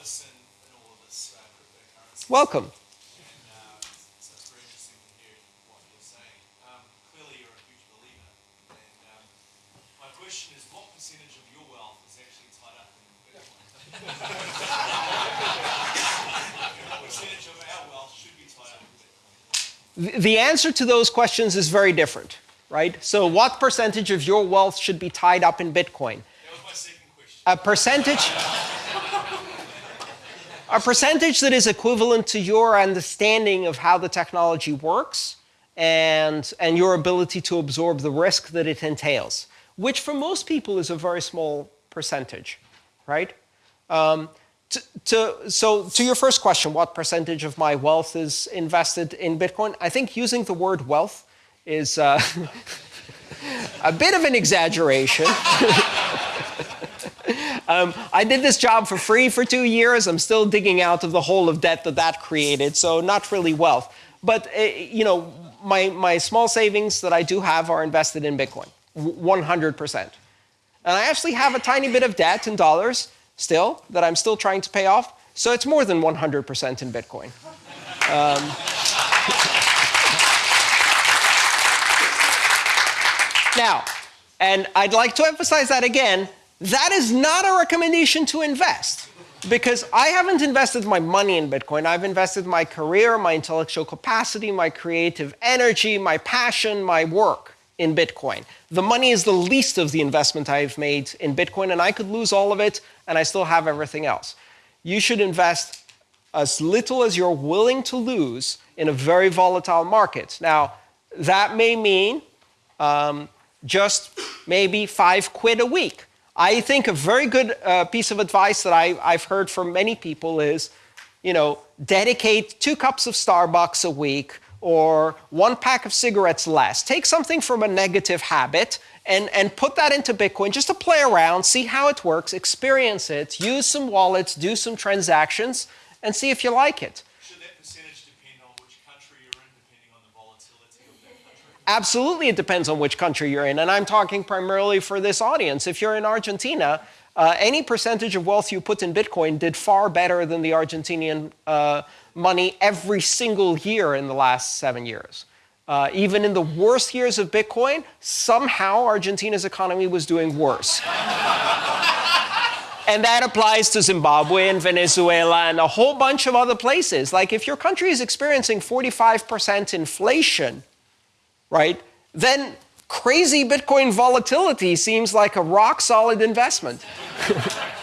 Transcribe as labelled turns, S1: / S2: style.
S1: in, in all of this uh, cryptocurrency.
S2: Welcome.
S1: And uh, so it's very interesting to hear what you're saying. Um, clearly, you're a huge believer. And um, my question is, what percentage of your wealth is actually tied up in Bitcoin? what percentage of our wealth should be tied up in Bitcoin?
S2: The- The answer to those questions is very different, right? So what percentage of your wealth should be tied up in Bitcoin?
S1: That was my second question.
S2: A percentage a percentage that is equivalent to your understanding of how the technology works and, and your ability to absorb the risk that it entails, which for most people is a very small percentage, right? Um, to, to, so to your first question, what percentage of my wealth is invested in Bitcoin? I think using the word wealth is uh, a bit of an exaggeration. Um, I did this job for free for two years. I'm still digging out of the hole of debt that that created, so not really wealth. But uh, you know, my my small savings that I do have are invested in Bitcoin, 100%. And I actually have a tiny bit of debt in dollars still that I'm still trying to pay off. So it's more than 100% in Bitcoin. Now, and I'd like to emphasize that again, that is not a recommendation to invest because I haven't invested my money in Bitcoin. I've invested my career, my intellectual capacity, my creative energy, my passion, my work in Bitcoin. The money is the least of the investment I've made in Bitcoin, and I could lose all of it and I still have everything else. You should invest as little as you're willing to lose in a very volatile market. Now, that may mean um, just maybe five quid a week. I think a very good uh, piece of advice that I, I've heard from many people is, you know, dedicate two cups of Starbucks a week or one pack of cigarettes less. Take something from a negative habit and, and put that into Bitcoin just to play around, see how it works, experience it, use some wallets, do some transactions, and see if you like it.
S1: Depend on which country you're in, depending on the volatility of that country?
S2: Absolutely, it depends on which country you're in. And I'm talking primarily for this audience. If you're in Argentina, uh, any percentage of wealth you put in Bitcoin did far better than the Argentinian uh, money every single year in the last seven years. Uh, even in the worst years of Bitcoin, somehow Argentina's economy was doing worse. And that applies to Zimbabwe and Venezuela and a whole bunch of other places. Like if your country is experiencing 45% inflation, right, then crazy Bitcoin volatility seems like a rock solid investment.